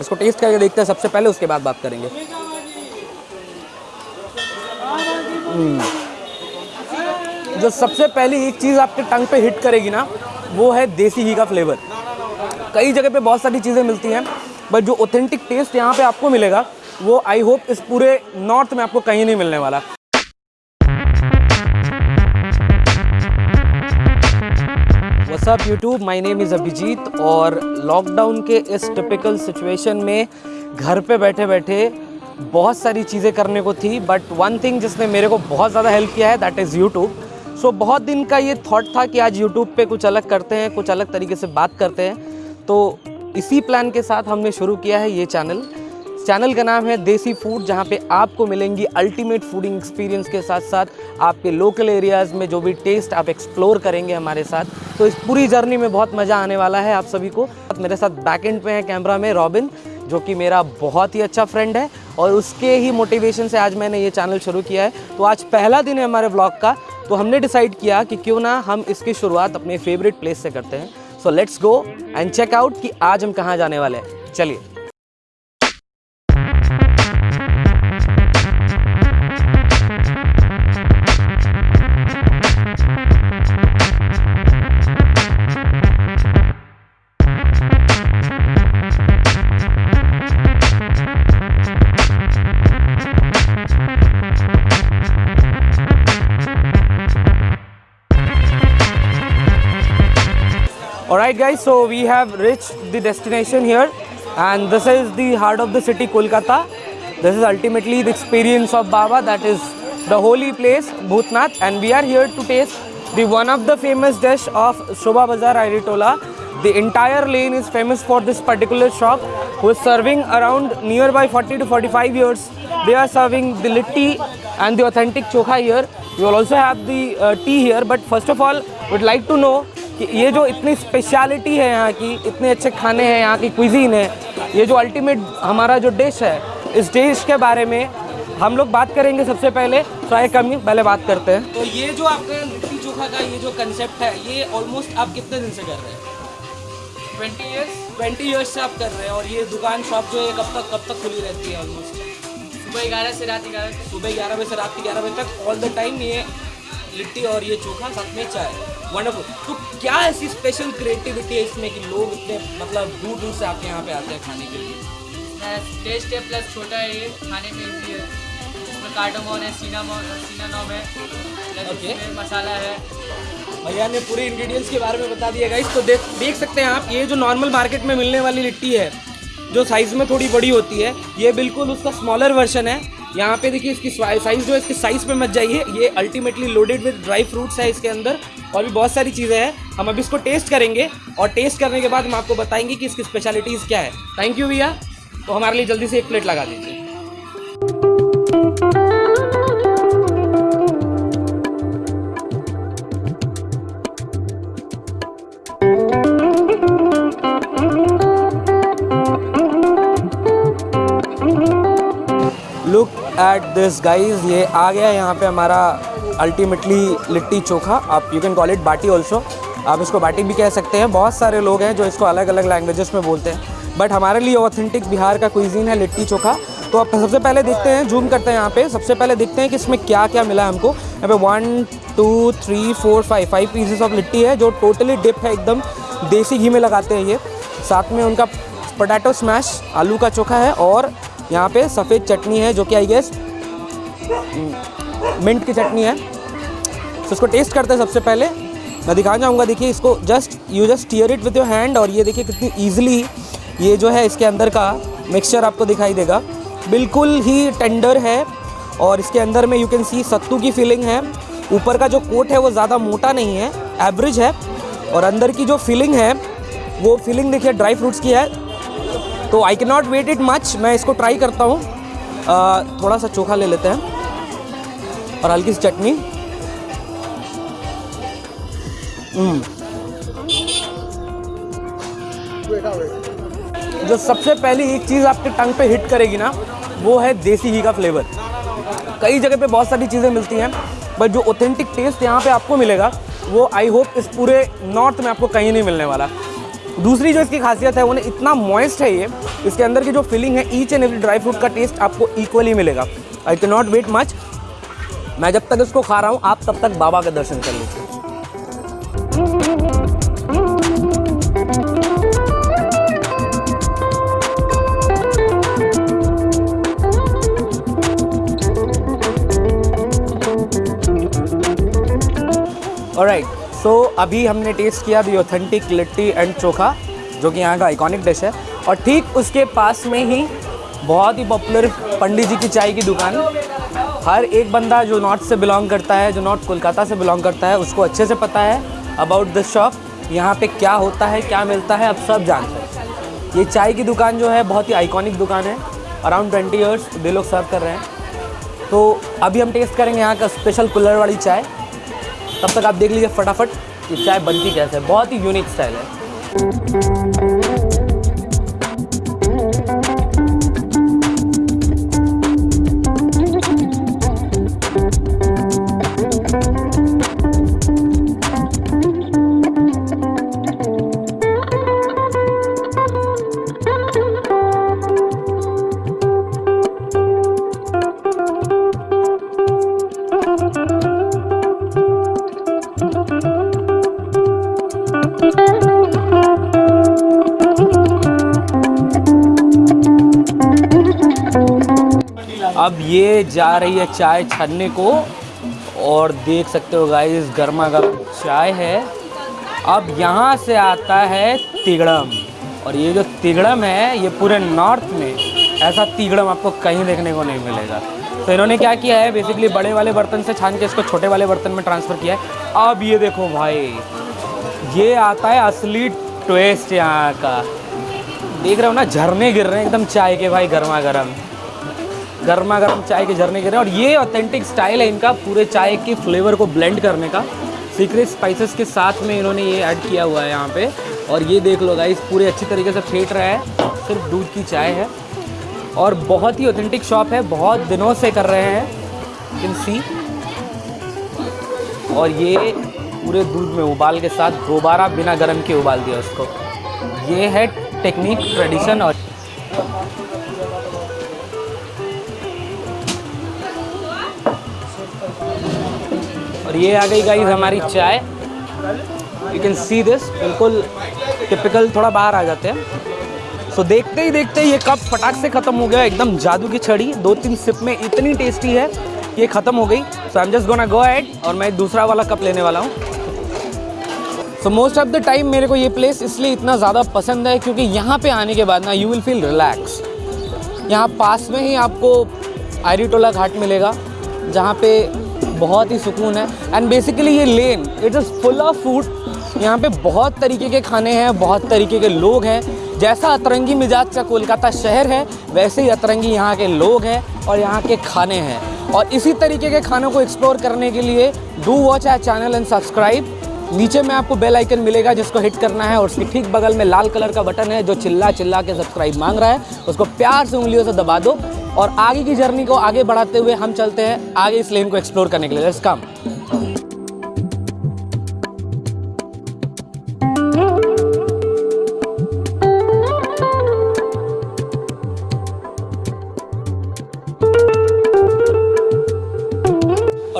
इसको टेस्ट करके देखते हैं, सबसे पहले उसके बाद बात करेंगे। हम्म। जो सबसे पहली एक चीज़ आपके टंग पे हिट करेगी ना, वो है देसी घी का फ्लेवर कई जगह पे बहुत सारी चीज़ें मिलती हैं बट जो ऑथेंटिक टेस्ट यहाँ पे आपको मिलेगा, वो आई होप इस पूरे नॉर्थ में आपको कहीं नहीं मिलने वाला। WhatsApp YouTube my name is Abhijeet और लॉकडाउन के इस टिपिकल सिचुएशन में घर पे बैठे बैठे बहुत सारी चीज़ें करने को थी बट वन थिंग जिसने मेरे को बहुत ज़्यादा हेल्प किया है दैट इज़ यूट्यूब सो बहुत दिन का ये थॉट था कि आज यूट्यूब पे कुछ अलग करते हैं, कुछ अलग तरीके से बात करते हैं। तो इसी प्लान के साथ हमने शुरू किया है ये चैनल चैनल का नाम है देसी फ़ूड, जहाँ पे आपको मिलेंगी अल्टीमेट फूडिंग एक्सपीरियंस के साथ साथ आपके लोकल एरियाज़ में जो भी टेस्ट आप एक्सप्लोर करेंगे हमारे साथ। तो इस पूरी जर्नी में बहुत मज़ा आने वाला है आप सभी को। मेरे साथ बैक एंड पे है कैमरा में रॉबिन, जो कि मेरा बहुत ही अच्छा फ्रेंड है और उसके ही मोटिवेशन से आज मैंने ये चैनल शुरू किया है। तो आज पहला दिन है हमारे ब्लॉग का तो हमने डिसाइड किया कि क्यों ना हम इसकी शुरुआत अपने फेवरेट प्लेस से करते हैं। So let's go and check out कि आज हम कहाँ जाने वाले हैं। चलिए। Alright guys, so we have reached the destination here and this is the heart of the city Kolkata. This is ultimately the experience of Baba that is the holy place Bhutnath and we are here to taste the one of the famous dish of Shobha Bazaar Airitola. The entire lane is famous for this particular shop who is serving around nearby 40 to 45 years. They are serving the litti and the authentic chokha here. You will also have the uh, tea here but first of all would like to know कि ये जो इतनी speciality है यहाँ की इतने अच्छे खाने हैं यहाँ की क्विजीन है ये जो अल्टीमेट हमारा जो डिश है इस डिश के बारे में हम लोग बात करेंगे सबसे पहले तो आए कमी पहले बात करते हैं। तो ये जो आपका लिट्टी चोखा का ये जो कंसेप्ट है ये ऑलमोस्ट आप कितने दिन से कर रहे हैं? ट्वेंटी ईयर्स ट्वेंटी ईयर्स से आप कर रहे हैं और ये दुकान शॉप जो है कब तक कब तक खुली रहती है ऑलमोस्ट सुबह ग्यारह से रात ग्यारह सुबह ग्यारह बजे से रात ग्यारह बजे तक ऑल द टाइम ये लिट्टी और ये चोखा साथ में चाय। वंडरफुल तो क्या ऐसी स्पेशल क्रिएटिविटी है इसमें कि लोग इतने मतलब दूर दूर से आपके यहाँ पे आते हैं खाने के लिए? टेस्ट है प्लस छोटा है ये खाने में इजी है। इसमें कार्डोमोन है सीनामोन सीनानोम है. इसमें मसाला है। भैया ने पूरे इंग्रेडिएंट्स के बारे में बता दिया गाइस तो देख देख सकते हैं आप ये जो नॉर्मल मार्केट में मिलने वाली लिट्टी है जो साइज़ में थोड़ी बड़ी होती है ये बिल्कुल उसका स्मॉलर वर्जन है। यहाँ पे देखिए इसकी साइज़ जो है, इसके साइज़ पे मत जाइए। ये ultimately loaded with dry fruits है इसके अंदर और भी बहुत सारी चीज़ें हैं। हम अभी इसको टेस्ट करेंगे और टेस्ट करने के बाद हम आपको बताएँगे कि इसकी स्पेशलिटीज़ क्या है। थैंक यू भैया। तो हमारे लिए जल्दी से एक प्लेट लगा दीजिए। एट दिस गाइस ये आ गया है यहाँ पे हमारा अल्टीमेटली लिट्टी चोखा। आप you can call it baati also आप इसको बाटी भी कह सकते हैं। बहुत सारे लोग हैं जो इसको अलग अलग लैंग्वेजेस में बोलते हैं। बट हमारे लिए ऑथेंटिक बिहार का कुइजीन है लिट्टी चोखा। तो आप सबसे पहले देखते हैं जूम करते हैं यहाँ पे। सबसे पहले देखते हैं कि इसमें क्या क्या मिला है हमको। यहाँ पे one two three four five five pieces of litti है, जो टोटली डिप है एकदम। देसी घी में लगाते हैं ये। साथ में उनका पोटैटो स्मैश आलू का चोखा है और यहाँ पे सफ़ेद चटनी है जो कि आई गेस मिंट की चटनी है। तो इसको टेस्ट करते हैं सबसे पहले। मैं दिखाना चाहूँगा, देखिए, इसको just you just tear it with your hand और ये देखिए कितनी ईजिली ये जो है इसके अंदर का मिक्सचर आपको दिखाई देगा। बिल्कुल ही टेंडर है और इसके अंदर में यू कैन सी सत्तू की फीलिंग है। ऊपर का जो कोट है वो ज़्यादा मोटा नहीं है एवरेज है। और अंदर की जो फीलिंग है, वो फीलिंग देखिए ड्राई फ्रूट्स की है। तो I can not wait it much मैं इसको ट्राई करता हूँ। थोड़ा सा चोखा ले लेते हैं। और हल्की सी चटनी। हम्म। जो सबसे पहली एक चीज़ आपके टंग पे हिट करेगी ना, वो है देसी घी का फ्लेवर कई जगह पे बहुत सारी चीज़ें मिलती हैं बट जो ऑथेंटिक टेस्ट यहाँ पे आपको मिलेगा, वो आई होप इस पूरे नॉर्थ में आपको कहीं नहीं मिलने वाला। दूसरी जो इसकी खासियत है वो ना इतना मॉइस्ट है ये, इसके अंदर की जो फिलिंग है each and every dry fruit का टेस्ट आपको इक्वली मिलेगा। I can not wait much मैं जब तक इसको खा रहा हूँ, आप तब तक बाबा का दर्शन कर लीजिए। राइट सो so, अभी हमने टेस्ट किया the authentic litti and chokha जो कि यहाँ का आइकॉनिक डिश है। और ठीक उसके पास में ही बहुत ही पॉपुलर पंडित जी की चाय की दुकान। हर एक बंदा जो नॉर्थ से बिलोंग करता है जो नॉर्थ कोलकाता से बिलोंग करता है उसको अच्छे से पता है अबाउट दिस शॉप यहाँ पे क्या होता है क्या मिलता है अब सब जानते हैं। ये चाय की दुकान जो है बहुत ही आइकॉनिक दुकान है। अराउंड ट्वेंटी ईयर्स दे लोग सर्व कर रहे हैं। तो अभी हम टेस्ट करेंगे यहाँ का स्पेशल कुल्लर वाली चाय। तब तक आप देख लीजिए फटाफट, ये चाय बनती कैसे है? बहुत ही यूनिक स्टाइल है। अब ये जा रही है चाय छानने को और देख सकते हो गाइस गर्मा गर्म चाय है। अब यहाँ से आता है तिगड़म। और ये जो तिगड़म है, ये पूरे नॉर्थ में, ऐसा तिगड़म आपको कहीं देखने को नहीं मिलेगा। तो इन्होंने क्या किया है बेसिकली बड़े वाले बर्तन से छान के इसको छोटे वाले बर्तन में ट्रांसफ़र किया है। अब ये देखो भाई, ये आता है असली ट्वेस्ट यहाँ का। देख रहे हो ना, झरने गिर रहे हैं एकदम चाय के भाई, गर्मा गर्म। गर्मा गर्म चाय के झरने गिर रहे हैं और ये ऑथेंटिक स्टाइल है इनका, पूरे चाय के फ्लेवर को ब्लेंड करने का। सीक्रेट स्पाइसेस के साथ में इन्होंने ये ऐड किया हुआ है यहाँ पे। और ये देख लो गाइस पूरे अच्छी तरीके से फेंट रहा है। सिर्फ़ दूध की चाय है। और बहुत ही ऑथेंटिक शॉप है, बहुत दिनों से कर रहे हैं। इन सी और ये पूरे दूध में उबाल के साथ दोबारा बिना गर्म के उबाल दिया उसको। ये है टेक्निक ट्रेडिशन और और ये आ गई गाइज़ हमारी चाय। यू कैन सी दिस बिल्कुल टिपिकल थोड़ा बाहर आ जाते हैं। सो देखते ही देखते ही ये कप फटाक से ख़त्म हो गया, एकदम जादू की छड़ी। दो तीन सिप में इतनी टेस्टी है ये ख़त्म हो गई। So I am just gonna go ahead और मैं दूसरा वाला कप लेने वाला हूँ। So most of the time मेरे को ये प्लेस इसलिए इतना ज़्यादा पसंद है क्योंकि यहाँ पे आने के बाद ना यू विल फील रिलैक्स यहाँ पास में ही आपको आयरीटोला घाट मिलेगा, जहाँ पे बहुत ही सुकून है। एंड बेसिकली ये lane it is full of food यहाँ पे बहुत तरीके के खाने हैं, बहुत तरीके के लोग हैं। जैसा अतरंगी मिजाज का कोलकाता शहर है, वैसे ही अतरंगी यहाँ के लोग हैं और यहाँ के खाने हैं। और इसी तरीके के खानों को एक्सप्लोर करने के लिए do watch our channel and subscribe नीचे में आपको बेल आइकन मिलेगा जिसको हिट करना है और उसके ठीक बगल में लाल कलर का बटन है जो चिल्ला चिल्ला के सब्सक्राइब मांग रहा है। उसको प्यार से उंगलियों से दबा दो और आगे की जर्नी को आगे बढ़ाते हुए हम चलते हैं आगे इस लेन को एक्सप्लोर करने के लिए। लेट्स कम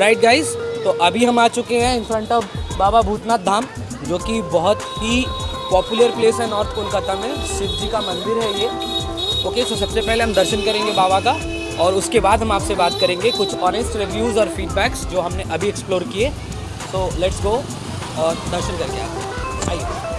राइट गाइस तो अभी हम आ चुके हैं in front of Baba Bhootnath Dham, जो कि बहुत ही पॉपुलर प्लेस है नॉर्थ कोलकाता में। शिव जी का मंदिर है ये। ओके सो सबसे पहले हम दर्शन करेंगे बाबा का, और उसके बाद हम आपसे बात करेंगे कुछ ऑनेस्ट रिव्यूज़ और फीडबैक्स जो हमने अभी एक्सप्लोर किए। सो लेट्स गो और दर्शन करके आप आइए।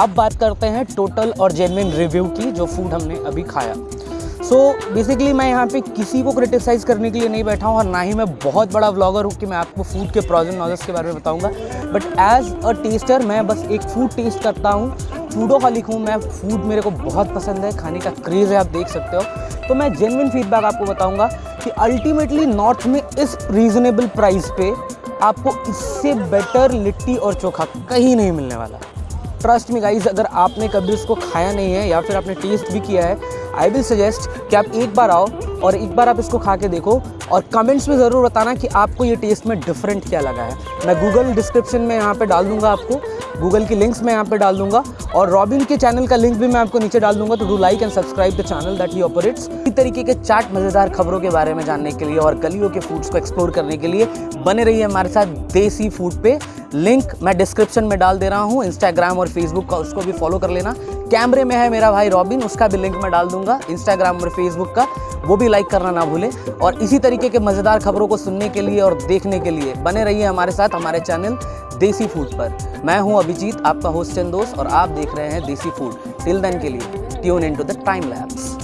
अब बात करते हैं टोटल और जेनविन रिव्यू की जो फ़ूड हमने अभी खाया। सो so, बेसिकली मैं यहाँ पे किसी को क्रिटिसाइज़ करने के लिए नहीं बैठा हूँ और ना ही मैं बहुत बड़ा व्लॉगर हूँ कि मैं आपको फ़ूड के प्रॉज एंड नॉलेज के बारे में बताऊँगा। बट एज अ टेस्टर मैं बस एक फ़ूड टेस्ट करता हूँ। फूडो का लिखूँ मैं फ़ूड मेरे को बहुत पसंद है खाने का क्रेज़ है आप देख सकते हो। तो मैं जेनविन फीडबैक आपको बताऊँगा कि अल्टीमेटली नॉर्थ में इस रीज़नेबल प्राइस पे आपको इससे बेटर लिट्टी और चोखा कहीं नहीं मिलने वाला। ट्रस्ट में गाइज़ अगर आपने कभी इसको खाया नहीं है या फिर आपने टेस्ट भी किया है आई विल सजेस्ट कि आप एक बार आओ और एक बार आप इसको खा के देखो और कमेंट्स में ज़रूर बताना कि आपको ये टेस्ट में डिफरेंट क्या लगा है। मैं गूगल डिस्क्रिप्शन में यहाँ पे डाल दूँगा आपको गूगल की लिंक्स मैं यहाँ पे डाल दूँगा और रॉबिन के चैनल का लिंक भी मैं आपको नीचे डाल दूँगा तो do like and subscribe the channel that he operates इसी तरीके के चाट मज़ेदार खबरों के बारे में जानने के लिए और गलियों के फूड्स को एक्सप्लोर करने के लिए बने रहिए हमारे साथ देसी फ़ूड पे। लिंक मैं डिस्क्रिप्शन में डाल दे रहा हूँ इंस्टाग्राम और फेसबुक का, उसको भी फॉलो कर लेना। कैमरे में है मेरा भाई रॉबिन उसका भी लिंक मैं डाल दूँगा इंस्टाग्राम और फेसबुक का, वो भी लाइक करना ना भूलें। और इसी तरीके के मज़ेदार खबरों को सुनने के लिए और देखने के लिए बने रहिए हमारे साथ, हमारे चैनल देसी फ़ूड पर। मैं हूँ अभिजीत, आपका होस्ट एंड दोस्त, और आप देख रहे हैं देसी फ़ूड टिल देन के लिए tune in to the Time Labs